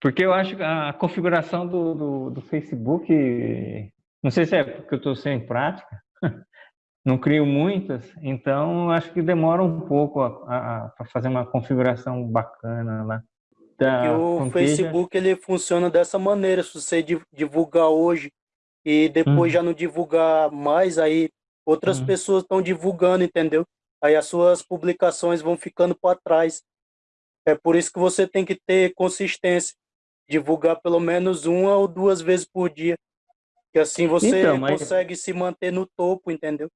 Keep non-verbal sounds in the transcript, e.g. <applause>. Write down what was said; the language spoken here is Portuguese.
Porque eu acho que a configuração do, do, do Facebook, não sei se é porque eu estou sem prática, <laughs> não crio muitas, então acho que demora um pouco a, a fazer uma configuração bacana lá. Porque o Facebook ele funciona dessa maneira, se você divulgar hoje e depois hum. já não divulgar mais, aí outras hum. pessoas estão divulgando, entendeu? Aí as suas publicações vão ficando para trás. É por isso que você tem que ter consistência divulgar pelo menos uma ou duas vezes por dia. Que assim você então, mas... consegue se manter no topo, entendeu?